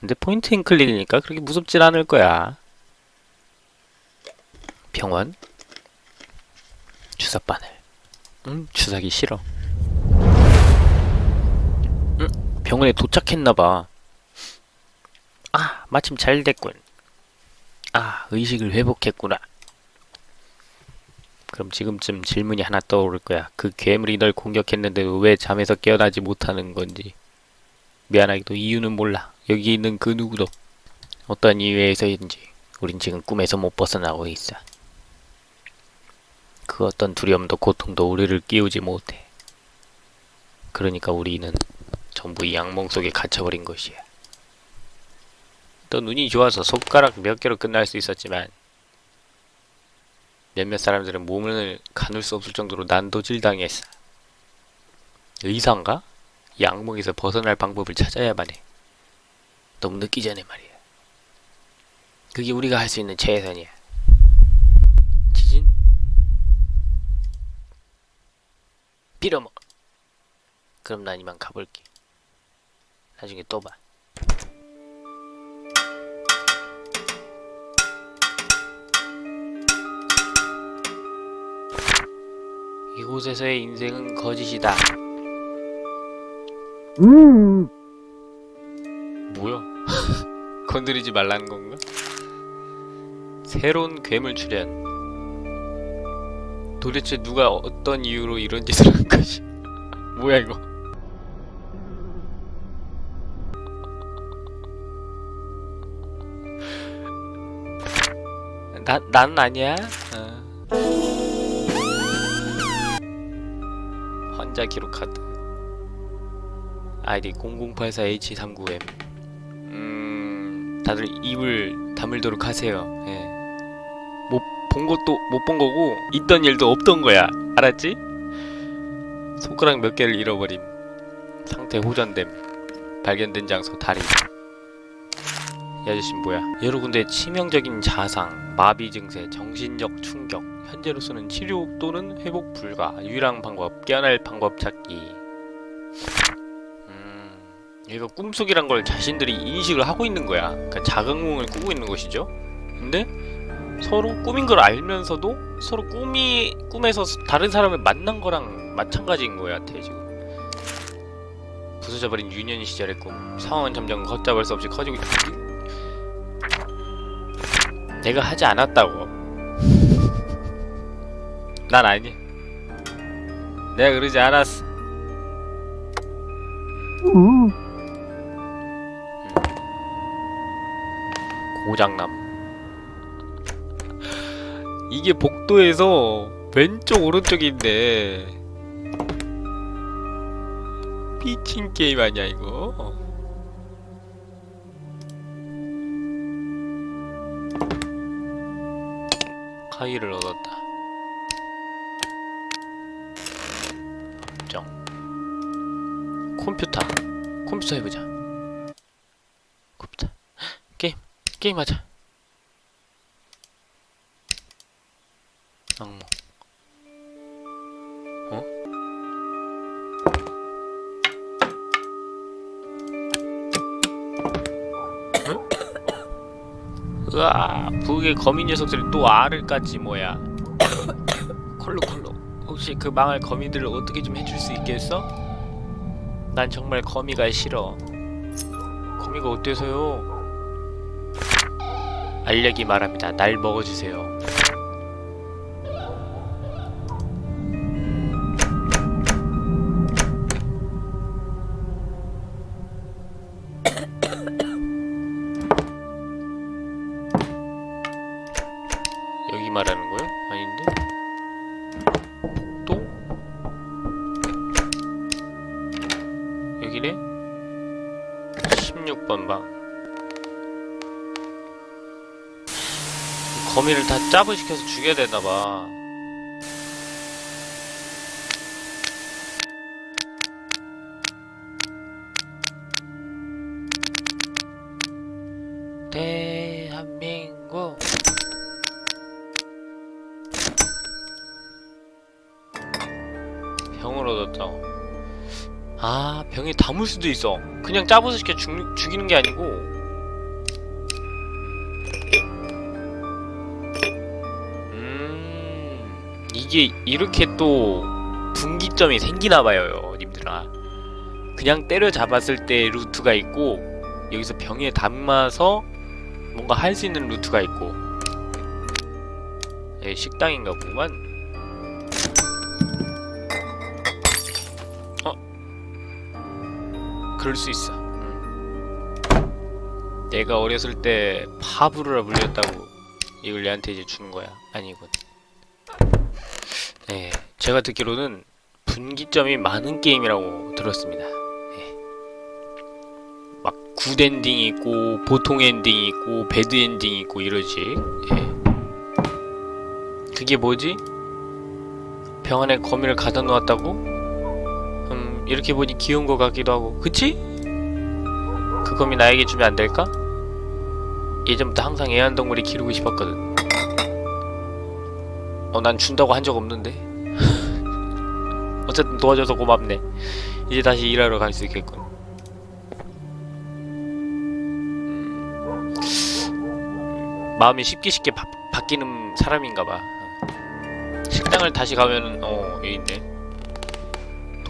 근데 포인트 인 클릭이니까 그렇게 무섭진 않을 거야. 병원 주사 바늘. 응, 주사기 싫어. 응, 병원에 도착했나봐. 아, 마침 잘 됐군. 아, 의식을 회복했구나. 그럼 지금쯤 질문이 하나 떠오를 거야. 그 괴물이 널 공격했는데도 왜 잠에서 깨어나지 못하는 건지. 미안하게도 이유는 몰라. 여기 있는 그 누구도 어떤 이유에서인지 우린 지금 꿈에서 못 벗어나고 있어. 그 어떤 두려움도 고통도 우리를 끼우지 못해. 그러니까 우리는 전부 이 악몽 속에 갇혀버린 것이야. 또 눈이 좋아서 손가락 몇 개로 끝날 수 있었지만 몇몇 사람들은 몸을 가눌 수 없을 정도로 난도질 당했어. 의사인가? 이 악몽에서 벗어날 방법을 찾아야만 해. 너무 늦기 전에 말이야. 그게 우리가 할 수 있는 최선이야. 지진? 빌어먹어. 그럼 난 이만 가볼게. 나중에 또 봐. 이곳에서의 인생은 거짓이다. 뭐야? 건드리지 말라는 건가? 새로운 괴물 출현. 도대체 누가 어떤 이유로 이런 짓을 한 것이? 뭐야 이거? 나, 난 아니야. 어. 환자 기록 카드. 아이디 0084H39M. 음, 다들 입을 다물도록 하세요. 예. 못본 것도 못 본 거고 있던 일도 없던 거야. 알았지? 손가락 몇 개를 잃어버림. 상태 호전됨. 발견된 장소 다리. 이 아저씨 뭐야? 여러 군데 치명적인 자상, 마비 증세, 정신적 충격. 현재로서는 치료 또는 회복 불가. 유일한 방법, 깨어날 방법 찾기. 음, 얘가 꿈속이란 걸 자신들이 인식을 하고 있는 거야. 그러니까 자각몽을 꾸고 있는 것이죠. 근데 서로 꿈인 걸 알면서도 서로 꿈이 꿈에서 다른 사람을 만난 거랑 마찬가지인 거야, 대 지금. 부서져버린 유년 시절의 꿈. 상황은 점점 걷잡을 수 없이 커지고 있... 내가 하지 않았다고. 난 아니. 내가 그러지 않았어. 고장남. 이게 복도에서 왼쪽 오른쪽인데 미친 게임 아니야 이거? 카이를 얻었다. 정. 컴퓨터. 컴퓨터 해보자. 게임. 게임 하자. 악몽. 어? 응? 으아, 북의 거미 녀석들이 또 알을 깠지 뭐야. 콜로. 혹시 그 망할 거미들을 어떻게 좀 해줄 수 있겠어? 난 정말 거미가 싫어. 거미가 어때서요? 알력이 말합니다. 날 먹어주세요. 여기 말하는 거요? 아닌데? 또? 여기네? 16번 방 거미를 다 짭을 시켜서 죽여야 되나봐. 대한민국. 병을 얻었다고 아 병에 담을 수도 있어. 그냥 짜부서 시켜 죽, 죽이는 게 아니고 이게 이렇게 또 분기점이 생기나봐요 님들아. 그냥 때려잡았을 때 루트가 있고 여기서 병에 담아서 뭔가 할 수 있는 루트가 있고. 예, 식당인가 보구만. 어? 그럴 수 있어. 음. 내가 어렸을 때 파브르라 불렸다고 이걸 얘한테 이제 주는 거야. 아니군 네 제가 듣기로는 분기점이 많은 게임이라고 들었습니다 네. 막 good ending이 있고 보통 ending이 있고 bad ending이 있고 이러지 예. 그게 뭐지? 병 안에 거미를 가둬 놓았다고? 음 이렇게 보니 귀여운 것 같기도 하고 그치? 그 거미 나에게 주면 안 될까? 예전부터 항상 애완동물이 기르고 싶었거든 어 난 준다고 한 적 없는데. 어쨌든 도와줘서 고맙네. 이제 다시 일하러 갈 수 있겠군 음, 마음이 쉽게 쉽게 바, 바뀌는 사람인가봐. 식당을 다시 가면은 어 여기 있네.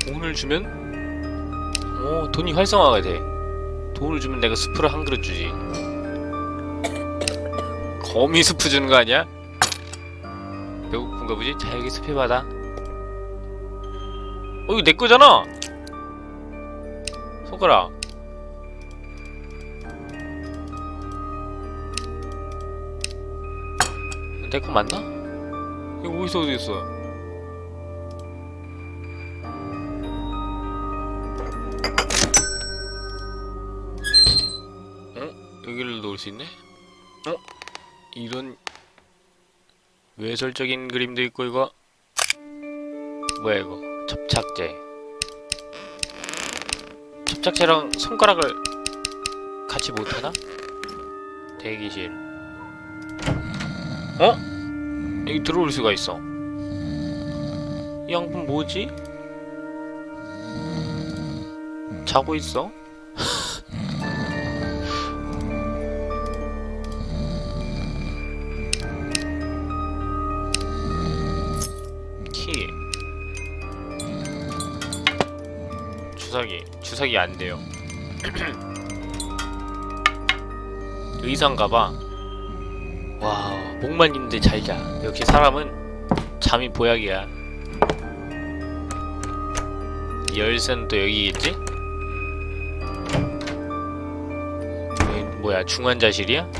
돈을 주면? 어 돈이 활성화가 돼. 돈을 주면 내가 스프를 한 그릇 주지. 거미 스프 주는 거 아니야? 배고픈가 보지? 자 여기 스프 받아 어 이거 내 거잖아 손가락 내 거 맞나? 이거 어디서 어디였어? 어? 여기를 놓을 수 있네? 어? 이런 외설적인 그림도 있고 이거 뭐야 이거 접착제 접착제랑 손가락을 같이 못하나? 대기실 어? 여기 들어올 수가 있어 이 양품 뭐지? 자고 있어? 주사기 주사기 안 돼요. 의상가봐. 와 목만 있는데 잘자. 역시 사람은 잠이 보약이야. 열쇠는 또? 여기 뭐야 중환자실이야?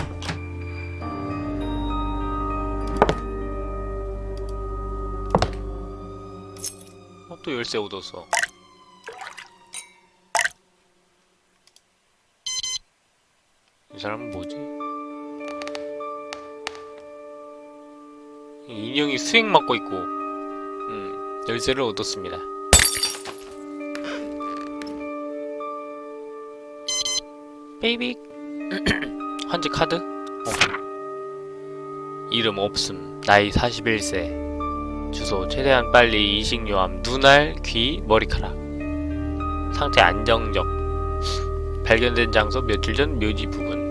어, 또 열쇠 얻었어 이 사람은 뭐지? 이 인형이 수액 맞고 있고 음, 열쇠를 얻었습니다. baby 환자 카드? 어. 이름 없음. 나이 41세. 주소 최대한 빨리 이식요함. 눈알, 귀, 머리카락. 상태 안정적. 발견된 장소 며칠 전 묘지 부근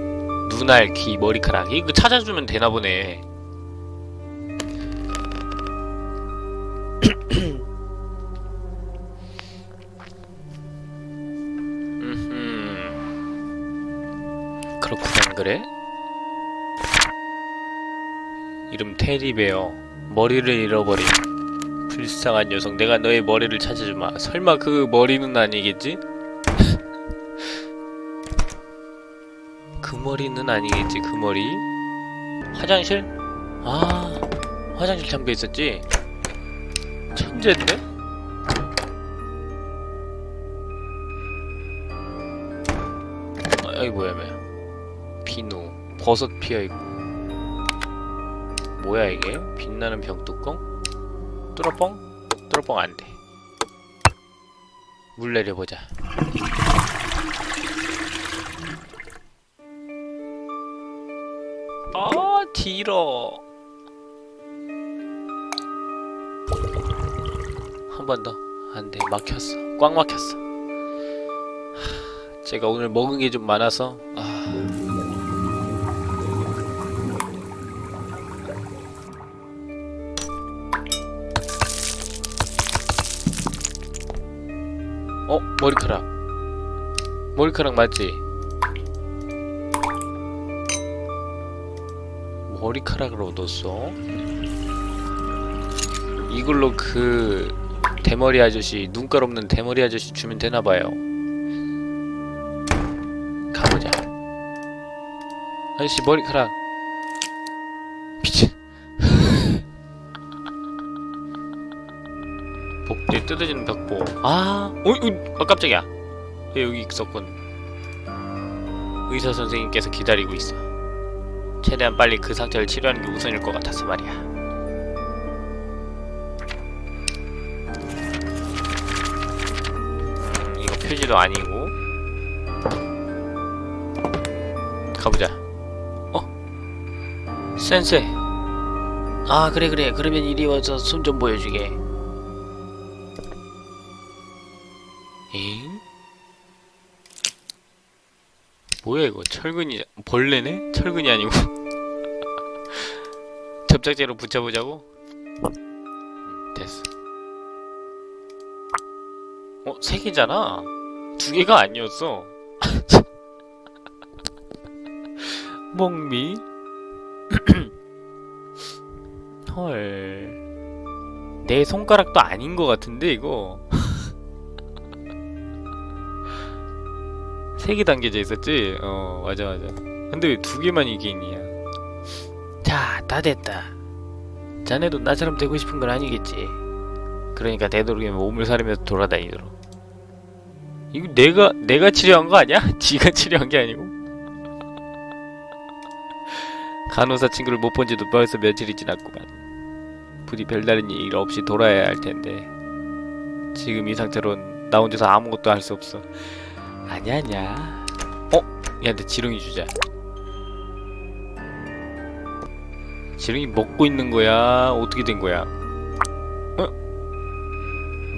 눈알, 귀, 머리카락 이거 찾아주면 되나 보네 음흠. 그렇구만 그래? 이름 테리베어 머리를 잃어버린 불쌍한 녀석 내가 너의 머리를 찾아주마 설마 그 머리는 아니겠지? 그 머리는 아니겠지 그 머리 화장실? 아 화장실 잠겨 있었지? 천재인데? 아, 여기 뭐야 뭐야 비누 버섯 피어있고 뭐야 이게? 빛나는 병뚜껑? 뚫어뻥? 뚫어뻥 안돼 물 내려보자 아 길어 한 번 더 안돼 막혔어 꽉 막혔어 하, 제가 오늘 먹은 게 좀 많아서 아. 어? 머리카락 머리카락 맞지? 머리카락을 얻었어? 이걸로 그 대머리 아저씨 눈깔 없는 대머리 아저씨 주면 되나봐요. 가보자. 아저씨 머리카락. 미친. 복뒤 뜯어지는 벽보. 아 어이 어, 아 깜짝이야. 얘 여기 있었군. 의사 선생님께서 기다리고 있어 최대한 빨리 그 상태를 치료하는 게 우선일 것 같아서 말이야. 음, 이거 표지도 아니고. 가보자. 어? 센세. 아 그래 그래. 그러면 이리 와서 손 좀 보여주게 뭐야 이거 철근이 벌레네? 철근이 아니고 접착제로 붙여보자고? 음, 됐어 어? 세 개잖아? 두 개가 아니었어 멍미 헐 내 손가락도 아닌 것 같은데 이거 세개 담겨져 있었지? 어 맞아 맞아. 근데 왜 두 개만 이게 있냐? 자다 됐다. 자네도 나처럼 되고 싶은 건 아니겠지. 그러니까 되도록이면 몸을 사리면서 돌아다니도록. 이거 내가 내가 치료한 거 아니야? 지가 치료한 게 아니고? 간호사 친구를 못 본 지도 벌써 며칠이 지났구만. 부디 별다른 일 없이 돌아야 할 텐데. 지금 이 상태론 나 혼자서 아무것도 할 수 없어 아니야 아니야 어? 얘한테 지렁이 주자 지렁이 먹고 있는 거야? 어떻게 된 거야? 어?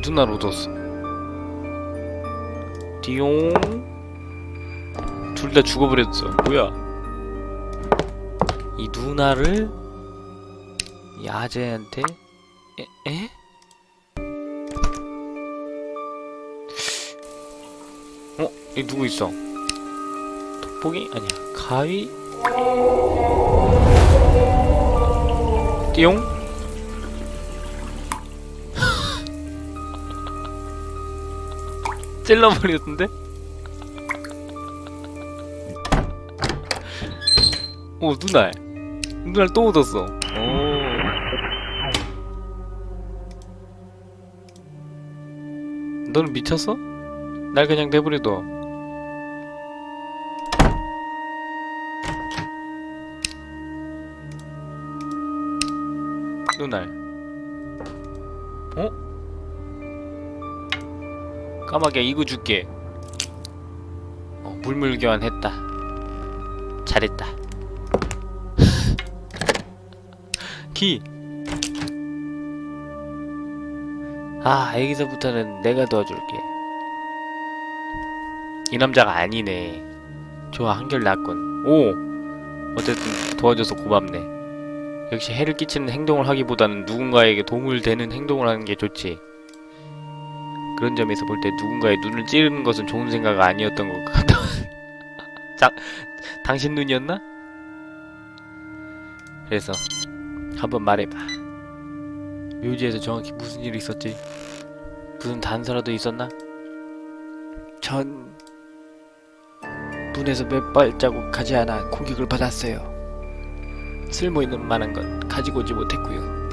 누나를 얻었어 띠용 둘 다 죽어버렸어 뭐야 이 누나를 이 아재한테 에? 에? 어? 여기 누구 있어? 돋보기? 아니야 가위? 띠용? 찔러버렸는데? 오 눈알 눈알 또 얻었어 오 너는 미쳤어? 날 그냥 내버려둬 눈알 어? 까마귀야 이거 줄게. 어, 물물 교환했다. 잘했다. 키! 아 여기서부터는 내가 도와줄게. 이 남자가 아니네. 좋아 한결 낫군. 오! 어쨌든 도와줘서 고맙네 역시 해를 끼치는 행동을 하기보다는 누군가에게 도움을 되는 행동을 하는 게 좋지 그런 점에서 볼 때 누군가의 눈을 찌르는 것은 좋은 생각 아니었던 것 같아 자, 당신 눈이었나? 그래서 한번 말해봐 묘지에서 정확히 무슨 일이 있었지? 무슨 단서라도 있었나? 전 문에서 몇 발자국 가지 않아 공격을 받았어요. 쓸모있는 만한 건 가지고 오지 못했고요.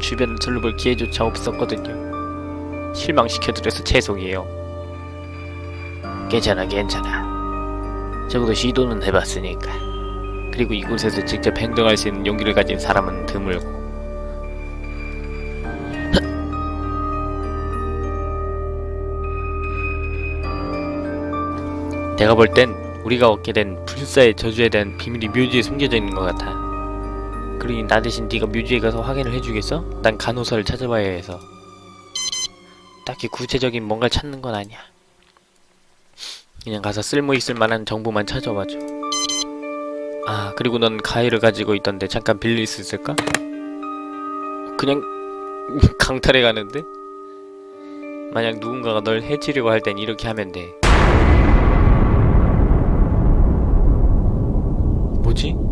주변을 둘러볼 기회조차 없었거든요. 실망시켜드려서 죄송해요. 괜찮아 괜찮아. 적어도 시도는 해봤으니까. 그리고 이곳에서 직접 행동할 수 있는 용기를 가진 사람은 드물고 내가 볼 땐 우리가 얻게 된 불사의 저주에 대한 비밀이 묘지에 숨겨져 있는 것 같아. 그러니 나 대신 네가 묘지에 가서 확인을 해주겠어? 난 간호사를 찾아봐야 해서. 딱히 구체적인 뭔가를 찾는 건 아니야. 그냥 가서 쓸모 있을 만한 정보만 찾아와줘. 아, 그리고 넌 가위를 가지고 있던데 잠깐 빌릴 수 있을까? 그냥 강탈해 가는데? 만약 누군가가 널 해치려고 할 땐 이렇게 하면 돼. 뭐지?